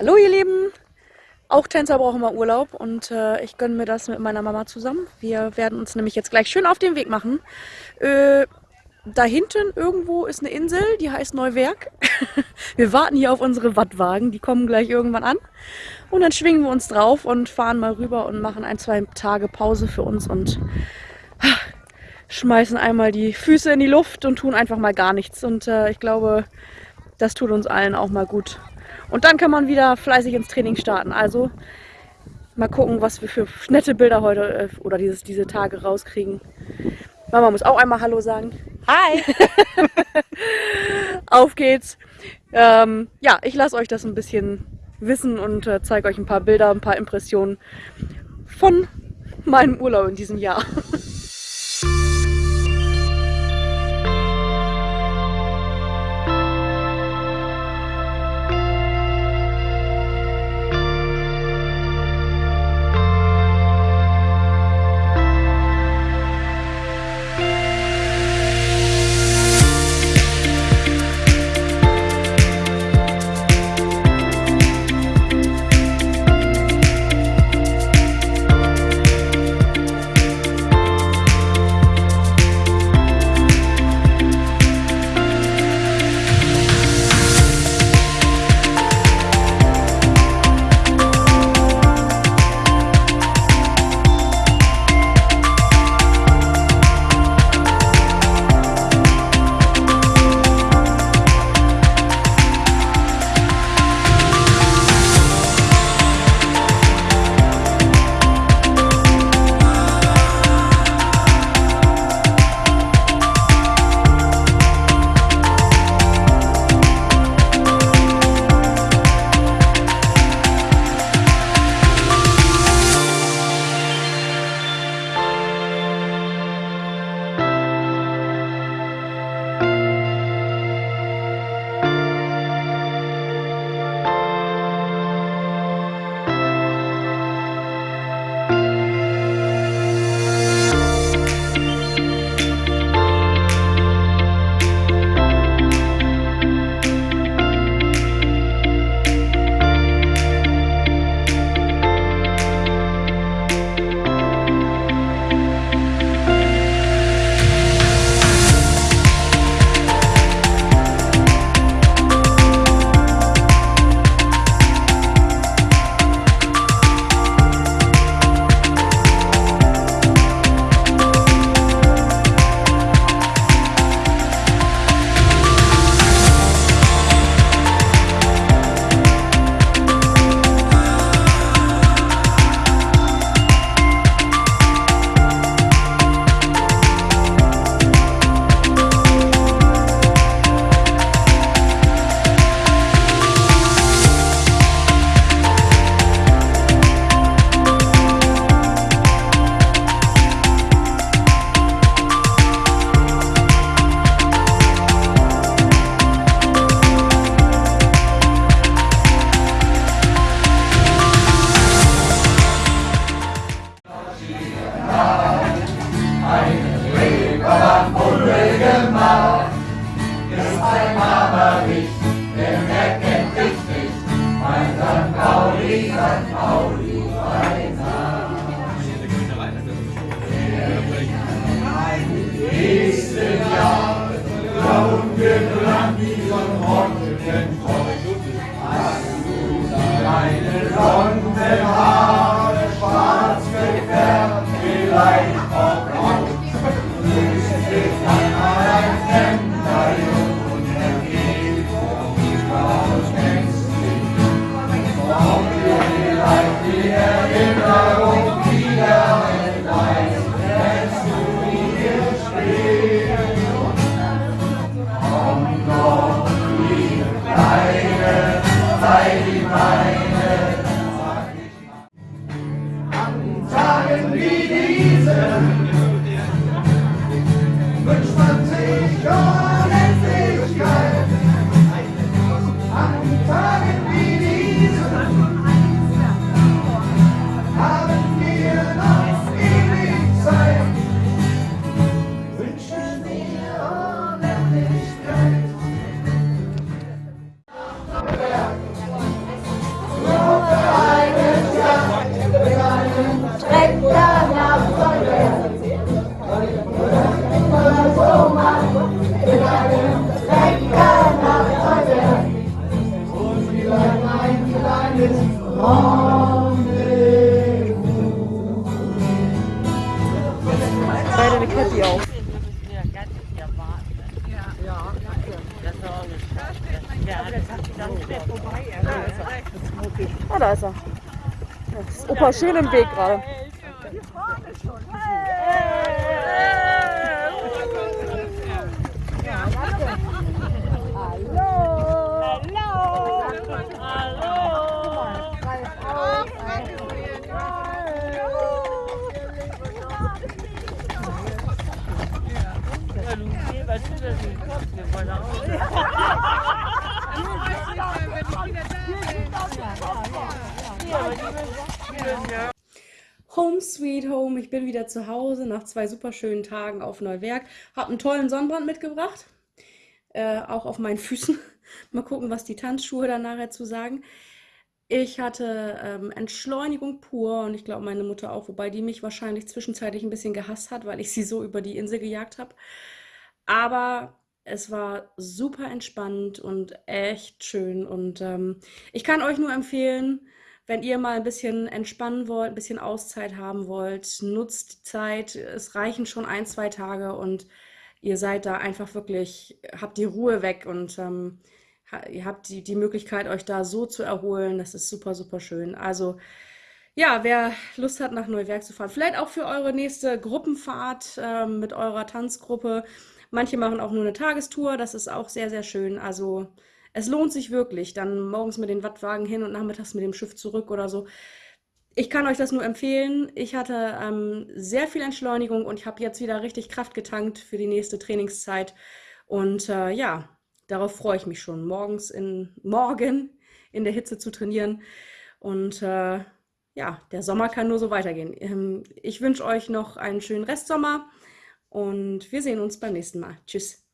Hallo ihr Lieben! Auch Tänzer brauchen mal Urlaub und äh, ich gönne mir das mit meiner Mama zusammen. Wir werden uns nämlich jetzt gleich schön auf den Weg machen. Äh, da hinten irgendwo ist eine Insel, die heißt Neuwerk. wir warten hier auf unsere Wattwagen, die kommen gleich irgendwann an. Und dann schwingen wir uns drauf und fahren mal rüber und machen ein, zwei Tage Pause für uns und schmeißen einmal die Füße in die Luft und tun einfach mal gar nichts. Und äh, ich glaube, das tut uns allen auch mal gut. Und dann kann man wieder fleißig ins Training starten. Also mal gucken, was wir für nette Bilder heute äh, oder dieses, diese Tage rauskriegen. Mama muss auch einmal Hallo sagen. Hi! Auf geht's. Ähm, ja, ich lasse euch das ein bisschen wissen und äh, zeige euch ein paar Bilder, ein paar Impressionen von meinem Urlaub in diesem Jahr. Okay. Ah, da ist er. Ja, ist Opa schön im Weg gerade. Home Sweet Home, ich bin wieder zu Hause nach zwei super schönen Tagen auf Neuwerk. Hab einen tollen Sonnenbrand mitgebracht, äh, auch auf meinen Füßen. Mal gucken, was die Tanzschuhe dann nachher zu sagen. Ich hatte ähm, Entschleunigung pur und ich glaube meine Mutter auch, wobei die mich wahrscheinlich zwischenzeitlich ein bisschen gehasst hat, weil ich sie so über die Insel gejagt habe. Aber es war super entspannt und echt schön und ähm, ich kann euch nur empfehlen, wenn ihr mal ein bisschen entspannen wollt, ein bisschen Auszeit haben wollt, nutzt die Zeit. Es reichen schon ein, zwei Tage und ihr seid da einfach wirklich, habt die Ruhe weg und ähm, ihr habt die, die Möglichkeit, euch da so zu erholen. Das ist super, super schön. Also ja, wer Lust hat, nach Neuwerk zu fahren, vielleicht auch für eure nächste Gruppenfahrt äh, mit eurer Tanzgruppe. Manche machen auch nur eine Tagestour, das ist auch sehr, sehr schön. Also es lohnt sich wirklich, dann morgens mit den Wattwagen hin und nachmittags mit dem Schiff zurück oder so. Ich kann euch das nur empfehlen. Ich hatte ähm, sehr viel Entschleunigung und ich habe jetzt wieder richtig Kraft getankt für die nächste Trainingszeit. Und äh, ja, darauf freue ich mich schon, morgens in, morgen in der Hitze zu trainieren. Und äh, ja, der Sommer kann nur so weitergehen. Ähm, ich wünsche euch noch einen schönen Restsommer und wir sehen uns beim nächsten Mal. Tschüss.